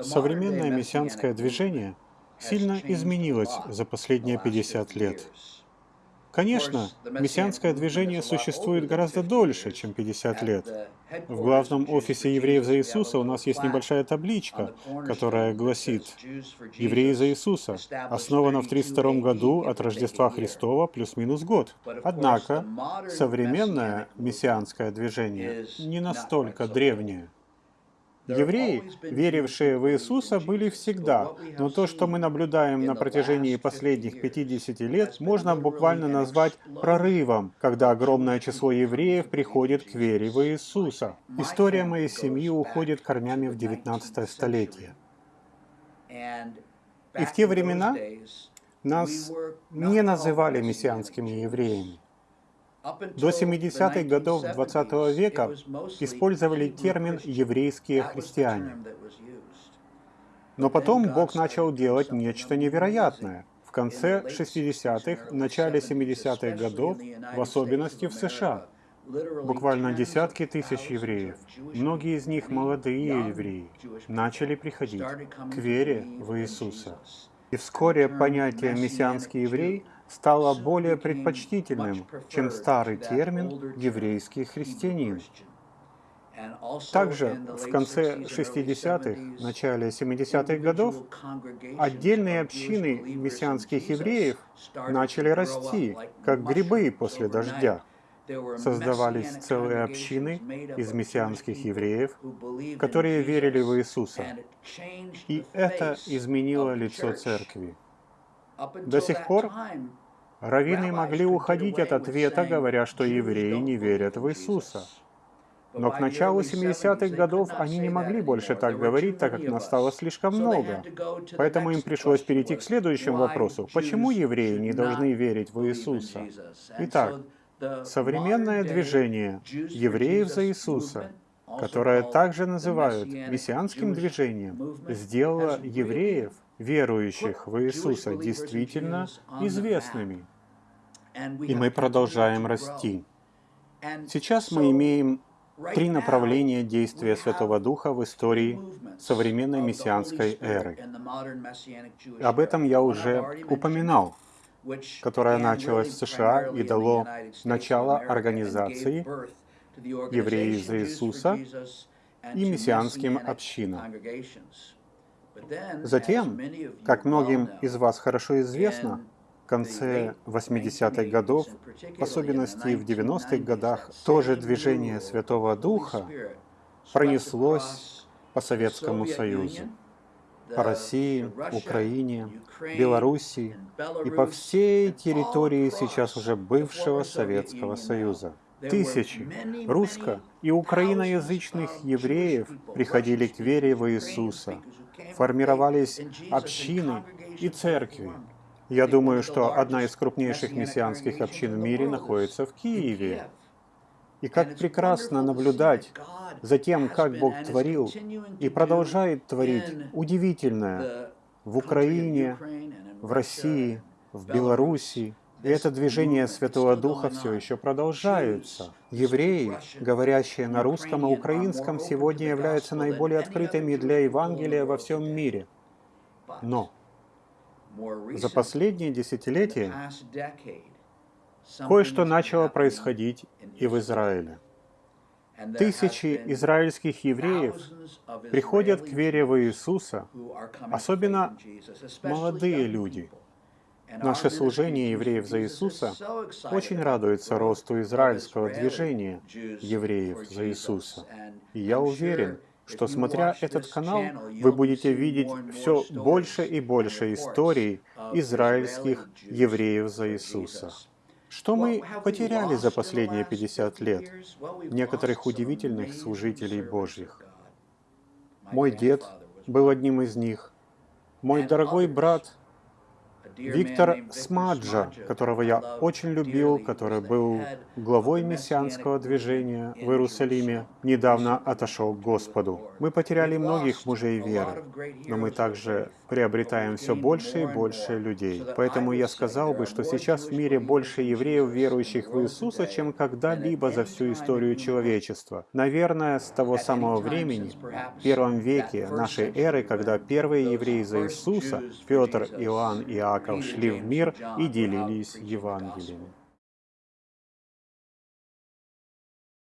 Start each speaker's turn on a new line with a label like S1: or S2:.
S1: Современное мессианское движение сильно изменилось за последние 50 лет. Конечно, мессианское движение существует гораздо дольше, чем 50 лет. В главном офисе «Евреев за Иисуса» у нас есть небольшая табличка, которая гласит «Евреи за Иисуса» основана в 32 году от Рождества Христова плюс-минус год. Однако, современное мессианское движение не настолько древнее. Евреи, верившие в Иисуса, были всегда, но то, что мы наблюдаем на протяжении последних 50 лет, можно буквально назвать прорывом, когда огромное число евреев приходит к вере в Иисуса. История моей семьи уходит корнями в 19 столетие. И в те времена нас не называли мессианскими евреями. До 70-х годов XX века использовали термин «еврейские христиане». Но потом Бог начал делать нечто невероятное. В конце 60-х, начале 70-х годов, в особенности в США, буквально десятки тысяч евреев, многие из них молодые евреи, начали приходить к вере в Иисуса. И вскоре понятие «мессианский еврей» стало более предпочтительным, чем старый термин «еврейский христианин». Также в конце 60-х, начале 70-х годов отдельные общины мессианских евреев начали расти, как грибы после дождя. Создавались целые общины из мессианских евреев, которые верили в Иисуса. И это изменило лицо церкви. До сих пор раввины могли уходить от ответа, говоря, что евреи не верят в Иисуса. Но к началу 70-х годов они не могли больше так говорить, так как настало слишком много. Поэтому им пришлось перейти к следующему вопросу. Почему евреи не должны верить в Иисуса? Итак, современное движение евреев за Иисуса, которое также называют мессианским движением, сделало евреев верующих в Иисуса действительно известными. И мы продолжаем расти. Сейчас мы имеем три направления действия Святого Духа в истории современной мессианской эры. Об этом я уже упоминал, которая началась в США и дало начало организации евреи за Иисуса и мессианским общинам. Затем, как многим из вас хорошо известно, в конце 80-х годов, в особенности в 90-х годах, тоже движение Святого Духа пронеслось по Советскому Союзу, по России, Украине, Белоруссии и по всей территории сейчас уже бывшего Советского Союза. Тысячи русско- и украиноязычных евреев приходили к вере в Иисуса, формировались общины и церкви. Я думаю, что одна из крупнейших мессианских общин в мире находится в Киеве. И как прекрасно наблюдать за тем, как Бог творил и продолжает творить удивительное в Украине, в России, в Белоруссии, и это движение Святого Духа все еще продолжается. Евреи, говорящие на русском и украинском, сегодня являются наиболее открытыми для Евангелия во всем мире. Но за последние десятилетия кое-что начало происходить и в Израиле. Тысячи израильских евреев приходят к вере в Иисуса, особенно молодые люди – Наше служение евреев за Иисуса очень радуется росту израильского движения евреев за Иисуса. И я уверен, что смотря этот канал, вы будете видеть все больше и больше историй израильских евреев за Иисуса. Что мы потеряли за последние 50 лет? Некоторых удивительных служителей Божьих. Мой дед был одним из них. Мой дорогой брат Виктор Смаджа, которого я очень любил, который был главой мессианского движения в Иерусалиме, недавно отошел к Господу. Мы потеряли многих мужей веры, но мы также приобретаем все больше и больше людей. Поэтому я сказал бы, что сейчас в мире больше евреев, верующих в Иисуса, чем когда-либо за всю историю человечества. Наверное, с того самого времени, в первом веке нашей эры, когда первые евреи за Иисуса, Петр, Иоанн и Иаков, шли в мир и делились Евангелиями.